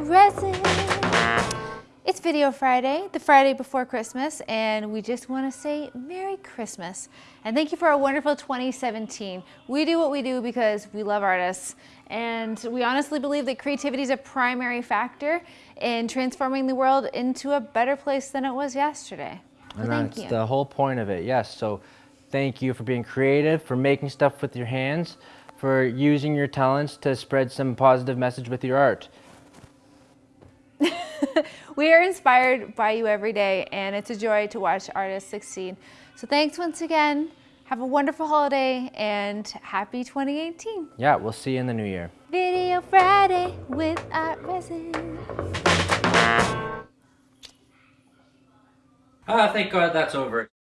resin. It's Video Friday, the Friday before Christmas, and we just want to say Merry Christmas. And thank you for a wonderful 2017. We do what we do because we love artists, and we honestly believe that creativity is a primary factor in transforming the world into a better place than it was yesterday. And that's you. the whole point of it, yes. So thank you for being creative, for making stuff with your hands, for using your talents to spread some positive message with your art. we are inspired by you every day and it's a joy to watch artists succeed. So thanks once again. Have a wonderful holiday and happy 2018. Yeah, we'll see you in the new year. Video Friday with ArtResin. Ah, thank God that's over.